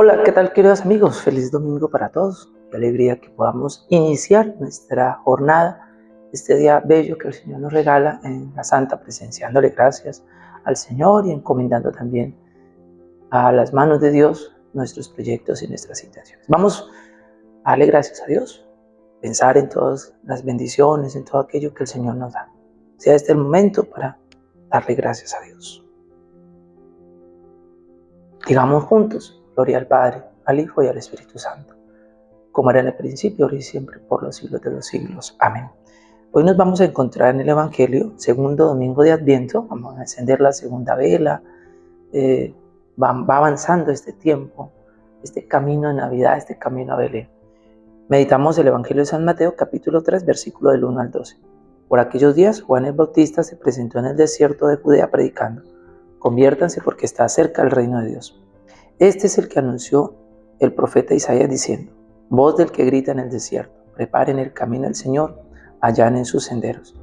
Hola, ¿qué tal queridos amigos? Feliz domingo para todos. Qué alegría que podamos iniciar nuestra jornada, este día bello que el Señor nos regala en la Santa Presencia, dándole gracias al Señor y encomendando también a las manos de Dios nuestros proyectos y nuestras situaciones. Vamos a darle gracias a Dios, pensar en todas las bendiciones, en todo aquello que el Señor nos da. Sea este el momento para darle gracias a Dios. Digamos juntos, Gloria al Padre, al Hijo y al Espíritu Santo, como era en el principio, ahora y siempre, por los siglos de los siglos. Amén. Hoy nos vamos a encontrar en el Evangelio, segundo domingo de Adviento, vamos a encender la segunda vela, eh, va, va avanzando este tiempo, este camino de Navidad, este camino a Belén. Meditamos el Evangelio de San Mateo, capítulo 3, versículo del 1 al 12. Por aquellos días, Juan el Bautista se presentó en el desierto de Judea predicando, conviértanse porque está cerca el reino de Dios. Este es el que anunció el profeta Isaías diciendo, voz del que grita en el desierto, preparen el camino del Señor, allanen sus senderos.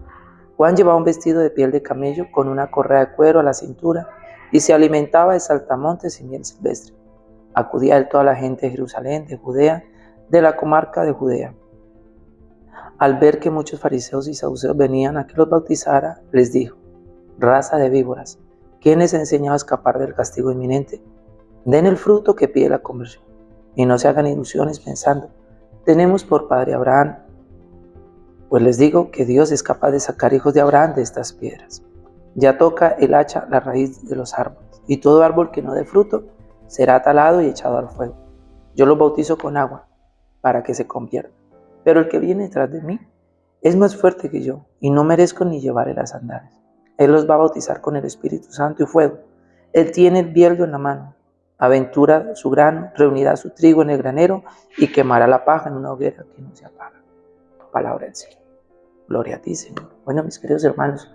Juan llevaba un vestido de piel de camello con una correa de cuero a la cintura y se alimentaba de saltamontes y miel silvestre. Acudía él toda la gente de Jerusalén, de Judea, de la comarca de Judea. Al ver que muchos fariseos y saduceos venían a que los bautizara, les dijo, raza de víboras, ¿quién les enseñó a escapar del castigo inminente? Den el fruto que pide la conversión y no se hagan ilusiones pensando, tenemos por padre Abraham. Pues les digo que Dios es capaz de sacar hijos de Abraham de estas piedras. Ya toca el hacha la raíz de los árboles, y todo árbol que no dé fruto será talado y echado al fuego. Yo los bautizo con agua para que se conviertan. Pero el que viene detrás de mí es más fuerte que yo, y no merezco ni llevarle las sandalias. Él los va a bautizar con el Espíritu Santo y fuego. Él tiene el bieldo en la mano aventura su grano, reunirá su trigo en el granero y quemará la paja en una hoguera que no se apaga. Palabra del Señor. Gloria a ti, Señor. Bueno, mis queridos hermanos,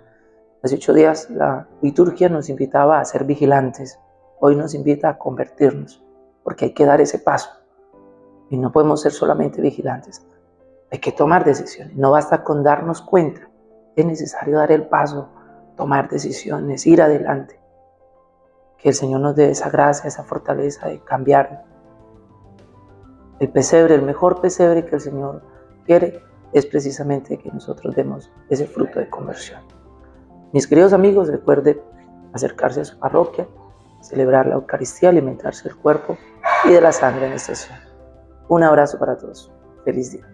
hace ocho días la liturgia nos invitaba a ser vigilantes. Hoy nos invita a convertirnos, porque hay que dar ese paso. Y no podemos ser solamente vigilantes. Hay que tomar decisiones. No basta con darnos cuenta. Es necesario dar el paso, tomar decisiones, ir adelante. Que el Señor nos dé esa gracia, esa fortaleza de cambiar. El pesebre, el mejor pesebre que el Señor quiere es precisamente que nosotros demos ese fruto de conversión. Mis queridos amigos, recuerden acercarse a su parroquia, celebrar la Eucaristía, alimentarse del cuerpo y de la sangre en esta Un abrazo para todos. Feliz día.